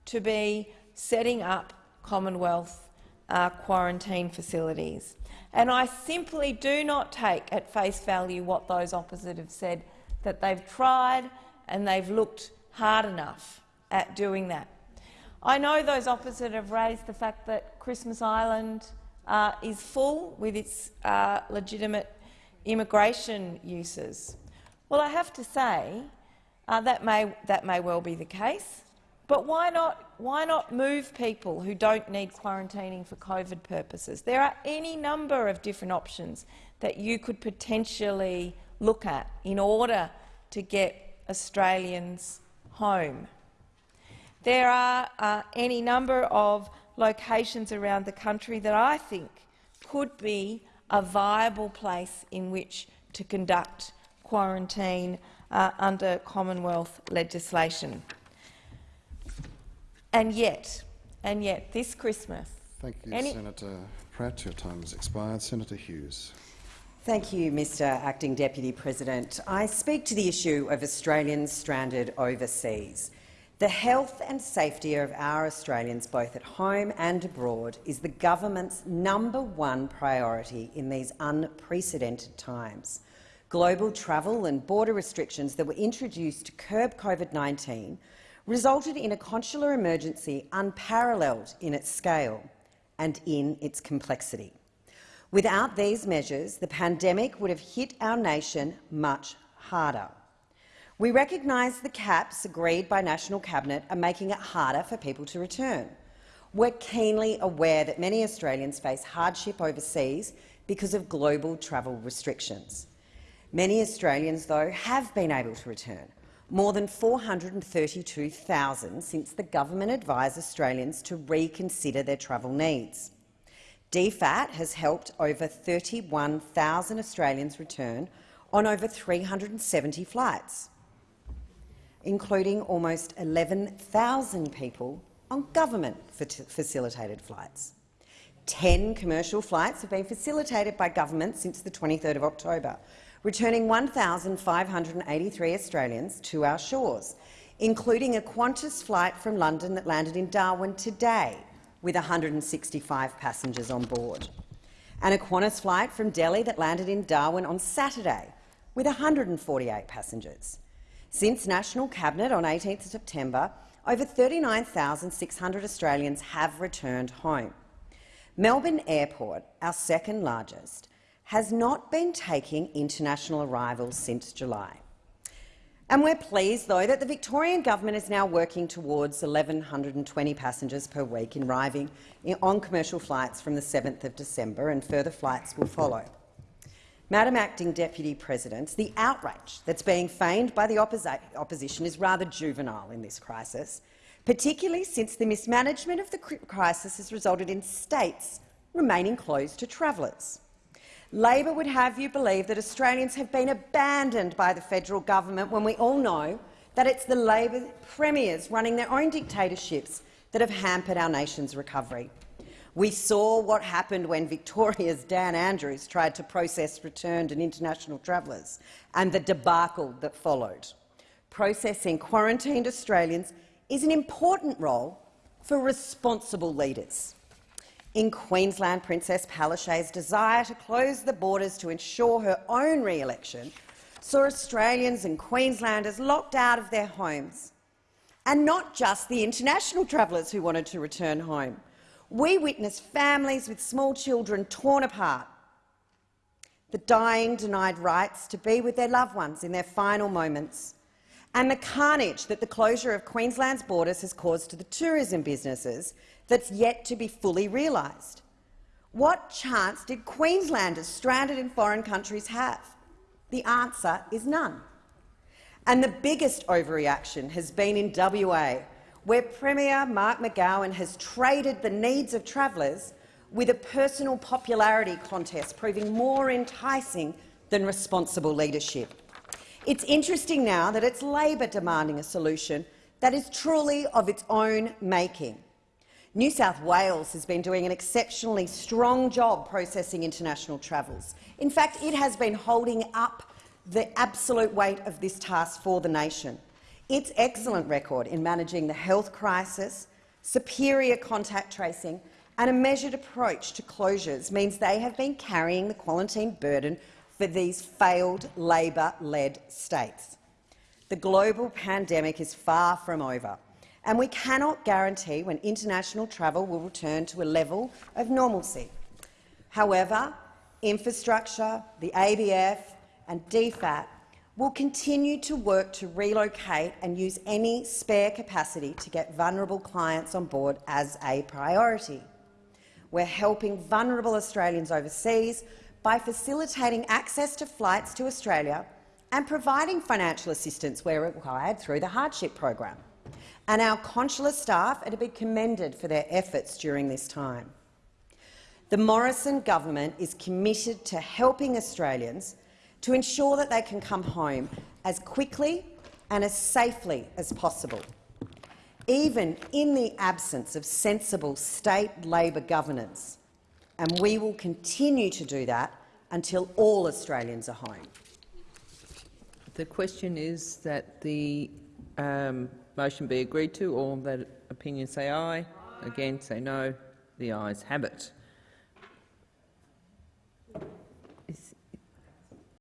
to be setting up Commonwealth uh, quarantine facilities. And I simply do not take at face value what those opposite have said, that they've tried and they've looked hard enough at doing that. I know those opposite have raised the fact that Christmas Island uh, is full with its uh, legitimate immigration uses. Well, I have to say uh, that, may, that may well be the case, but why not, why not move people who don't need quarantining for COVID purposes? There are any number of different options that you could potentially look at in order to get Australians home. There are uh, any number of locations around the country that I think could be a viable place in which to conduct quarantine uh, under Commonwealth legislation. And yet, and yet, this Christmas... Thank you, Senator Pratt. Your time has expired. Senator Hughes. Thank you, Mr Acting Deputy President. I speak to the issue of Australians stranded overseas. The health and safety of our Australians, both at home and abroad, is the government's number one priority in these unprecedented times global travel and border restrictions that were introduced to curb COVID-19 resulted in a consular emergency unparalleled in its scale and in its complexity. Without these measures, the pandemic would have hit our nation much harder. We recognise the caps agreed by National Cabinet are making it harder for people to return. We're keenly aware that many Australians face hardship overseas because of global travel restrictions. Many Australians, though, have been able to return, more than 432,000 since the government advised Australians to reconsider their travel needs. DFAT has helped over 31,000 Australians return on over 370 flights, including almost 11,000 people on government-facilitated flights. Ten commercial flights have been facilitated by government since the 23rd of October, returning 1,583 Australians to our shores, including a Qantas flight from London that landed in Darwin today with 165 passengers on board, and a Qantas flight from Delhi that landed in Darwin on Saturday with 148 passengers. Since National Cabinet on 18 September, over 39,600 Australians have returned home. Melbourne Airport, our second largest, has not been taking international arrivals since July. And we're pleased, though, that the Victorian government is now working towards 1,120 passengers per week arriving on commercial flights from the 7th of December, and further flights will follow. Madam Acting Deputy President, the outrage that's being feigned by the opposi opposition is rather juvenile in this crisis, particularly since the mismanagement of the crisis has resulted in states remaining closed to travellers. Labor would have you believe that Australians have been abandoned by the federal government when we all know that it's the Labor premiers running their own dictatorships that have hampered our nation's recovery. We saw what happened when Victoria's Dan Andrews tried to process returned and international travellers and the debacle that followed. Processing quarantined Australians is an important role for responsible leaders. In Queensland, Princess Palaszczuk's desire to close the borders to ensure her own re-election saw Australians and Queenslanders locked out of their homes. And not just the international travellers who wanted to return home. We witnessed families with small children torn apart, the dying denied rights to be with their loved ones in their final moments, and the carnage that the closure of Queensland's borders has caused to the tourism businesses that's yet to be fully realised. What chance did Queenslanders stranded in foreign countries have? The answer is none. And the biggest overreaction has been in WA, where Premier Mark McGowan has traded the needs of travellers with a personal popularity contest proving more enticing than responsible leadership. It's interesting now that it's Labor demanding a solution that is truly of its own making. New South Wales has been doing an exceptionally strong job processing international travels. In fact, it has been holding up the absolute weight of this task for the nation. Its excellent record in managing the health crisis, superior contact tracing and a measured approach to closures means they have been carrying the quarantine burden for these failed Labor-led states. The global pandemic is far from over, and we cannot guarantee when international travel will return to a level of normalcy. However, infrastructure, the ABF and DFAT will continue to work to relocate and use any spare capacity to get vulnerable clients on board as a priority. We're helping vulnerable Australians overseas by facilitating access to flights to Australia and providing financial assistance where required through the hardship program. And our consular staff are to be commended for their efforts during this time. The Morrison government is committed to helping Australians to ensure that they can come home as quickly and as safely as possible even in the absence of sensible state Labor governance, and we will continue to do that until all Australians are home. The question is that the um, motion be agreed to. All that opinion say aye. Again say no. The ayes have it.